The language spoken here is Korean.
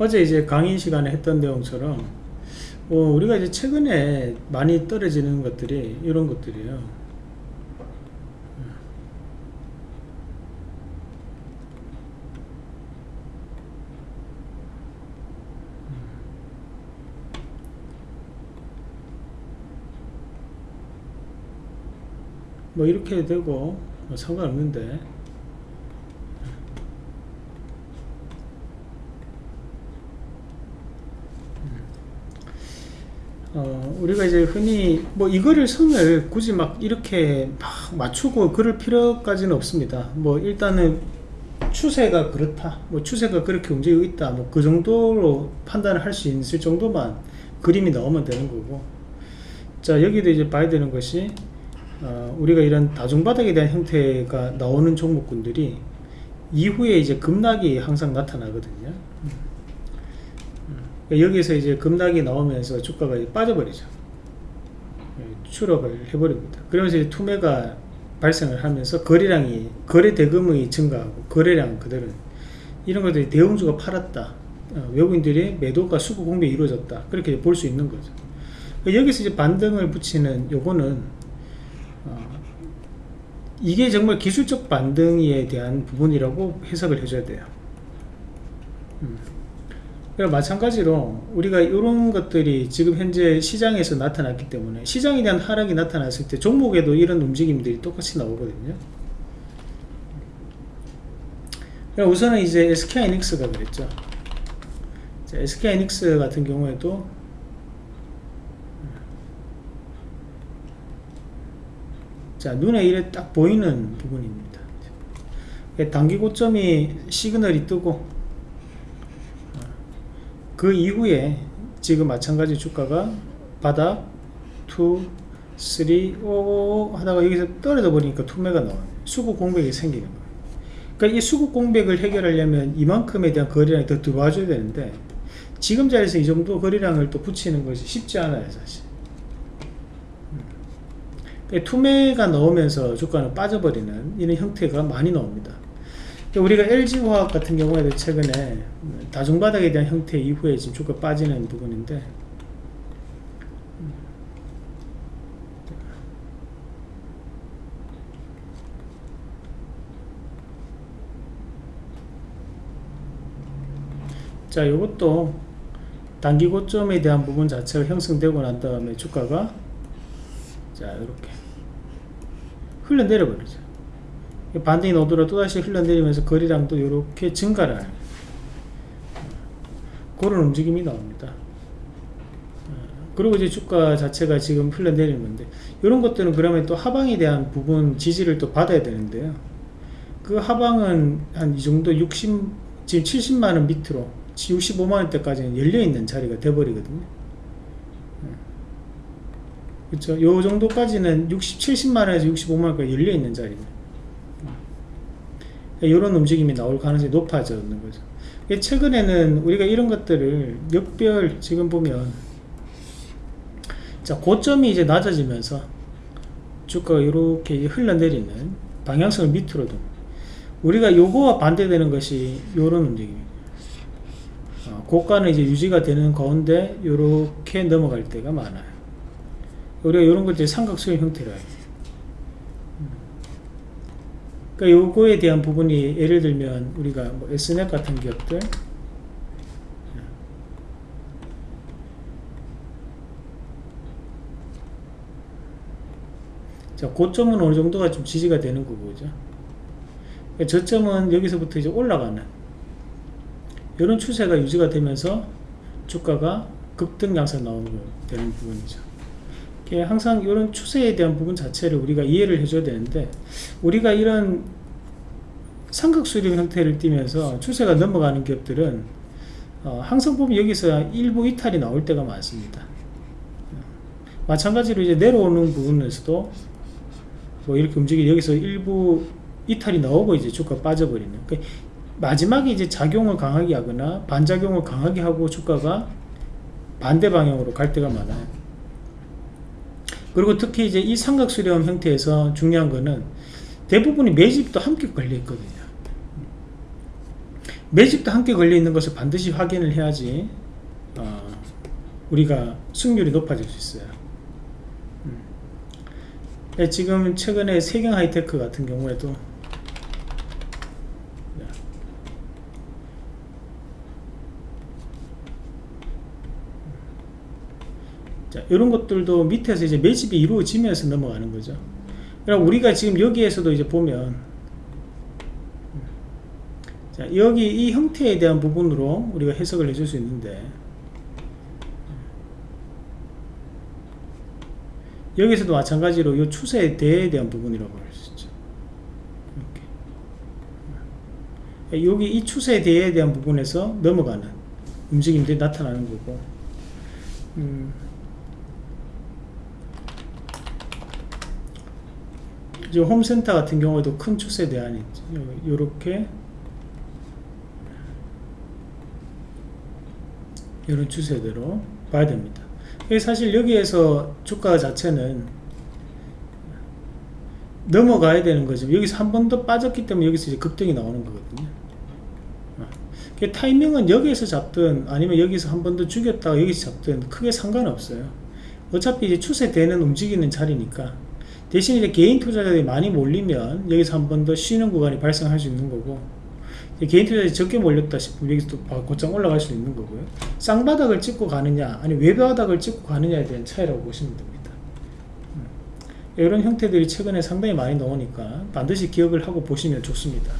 어제 이제 강의 시간에 했던 내용처럼 어, 우리가 이제 최근에 많이 떨어지는 것들이 이런 것들이에요. 뭐 이렇게 되고 뭐 상관없는데 어, 우리가 이제 흔히 뭐 이거를 선을 굳이 막 이렇게 막 맞추고 그럴 필요까지는 없습니다. 뭐 일단은 추세가 그렇다. 뭐 추세가 그렇게 움직이고 있다. 뭐 그 정도로 판단을 할 수 있을 정도만 그림이 나오면 되는 거고. 자, 여기도 이제 봐야 되는 것이 어, 우리가 이런 다중바닥에 대한 형태가 나오는 종목군들이 이후에 이제 급락이 항상 나타나거든요. 여기서 이제 급락이 나오면서 주가가 빠져버리죠. 예, 추락을 해버립니다. 그러면서 이제 투매가 발생을 하면서 거래량이 거래 대금이 증가하고 거래량 그대로 이런 것들이 대형주가 팔았다. 어, 외국인들의 매도가 수급 공백이 이루어졌다. 그렇게 볼 수 있는 거죠. 여기서 이제 반등을 붙이는 요거는 어, 이게 정말 기술적 반등에 대한 부분이라고 해석을 해줘야 돼요. 음. 마찬가지로 우리가 이런 것들이 지금 현재 시장에서 나타났기 때문에 시장에 대한 하락이 나타났을 때 종목에도 이런 움직임들이 똑같이 나오거든요. 우선은 이제 SK이닉스가 그랬죠. SK이닉스 같은 경우에도 자 눈에 이래 딱 보이는 부분입니다. 단기 고점이 시그널이 뜨고 그 이후에 지금 마찬가지 주가가 바닥 2 3 5 하다가 여기서 떨어져 버리니까 투매가 나와요. 수급 공백이 생기는 거예요. 그러니까 이 수급 공백을 해결하려면 이만큼에 대한 거래량이 더 들어와줘야 되는데 지금 자리에서 이 정도 거래량을 또 붙이는 것이 쉽지 않아요 사실. 음. 투매가 나오면서 주가는 빠져버리는 이런 형태가 많이 나옵니다 우리가 LG화학 같은 경우에도 최근에 다중바닥에 대한 형태 이후에 지금 주가 빠지는 부분인데 자 이것도 단기 고점에 대한 부분 자체가 형성되고 난 다음에 주가가 자 이렇게 흘러내려 버리죠 반등이 오더라 또다시 흘러내리면서 거리량도 이렇게 증가를 하는 그런 움직임이 나옵니다. 어, 그리고 이제 주가 자체가 지금 흘러내리는 건데 이런 것들은 그러면 또 하방에 대한 부분 지지를 또 받아야 되는데요. 그 하방은 한 이 정도 60 지금 70만원 밑으로 65만원대까지는 열려있는 자리가 돼버리거든요. 그렇죠 요 정도까지는 60, 70만원에서 65만원까지 열려있는 자리입니다 이런 움직임이 나올 가능성이 높아지는 거죠. 최근에는 우리가 이런 것들을 역별 지금 보면 자 고점이 이제 낮아지면서 주가가 이렇게 흘러내리는 방향성을 밑으로 둔 우리가 요거와 반대되는 것이 요런 움직임입니다. 어, 고가는 이제 유지가 되는 가운데 이렇게 넘어갈 때가 많아요. 우리가 이런 것들이 삼각수의 형태로 해요 그러니까 요거에 대한 부분이 예를 들면 우리가 뭐 S넷 같은 기업들 자, 고점은 어느 정도가 좀 지지가 되는 거죠. 그러니까 저점은 여기서부터 이제 올라가는 이런 추세가 유지가 되면서 주가가 급등 양상 나오는 되는 부분이죠. 항상 이런 추세에 대한 부분 자체를 우리가 이해를 해줘야 되는데 우리가 이런 삼각수렴 형태를 띠면서 추세가 넘어가는 기업들은 어, 항상 보면 여기서 일부 이탈이 나올 때가 많습니다. 마찬가지로 이제 내려오는 부분에서도 뭐 이렇게 움직이 여기서 일부 이탈이 나오고 이제 주가 빠져버리는. 그러니까 마지막에 이제 작용을 강하게 하거나 반작용을 강하게 하고 주가가 반대 방향으로 갈 때가 많아요 그리고 특히 이제 이 삼각수렴 형태에서 중요한 거는 대부분이 매집도 함께 걸려 있거든요. 매집도 함께 걸려 있는 것을 반드시 확인을 해야지 어, 우리가 승률이 높아질 수 있어요. 음. 네, 지금 최근에 세경 하이테크 같은 경우에도 자, 이런 것들도 밑에서 이제 매집이 이루어지면서 넘어가는 거죠. 그럼 우리가 지금 여기에서도 이제 보면 자, 여기 이 형태에 대한 부분으로 우리가 해석을 해줄 수 있는데 여기서도 마찬가지로 이 추세에 대한 부분이라고 할 수 있죠. 이렇게. 여기 이 추세에 대한 부분에서 넘어가는 움직임들이 나타나는 거고 음, 이제 홈센터 같은 경우에도 큰 추세 대안이 이렇게 이런 추세대로 봐야 됩니다. 사실 여기에서 주가 자체는 넘어가야 되는 거죠. 여기서 한 번 더 빠졌기 때문에 여기서 이제 급등이 나오는 거거든요. 어. 그 타이밍은 여기에서 잡든 아니면 여기서 한 번 더 죽였다가 여기서 잡든 크게 상관없어요. 어차피 이제 추세되는 움직이는 자리니까 대신 이제 개인 투자자들이 많이 몰리면 여기서 한 번 더 쉬는 구간이 발생할 수 있는 거고 개인 투자자들이 적게 몰렸다 싶으면 여기서 또 곧장 올라갈 수 있는 거고요. 쌍바닥을 찍고 가느냐 아니 외바닥을 찍고 가느냐에 대한 차이라고 보시면 됩니다. 음. 이런 형태들이 최근에 상당히 많이 나오니까 반드시 기억을 하고 보시면 좋습니다.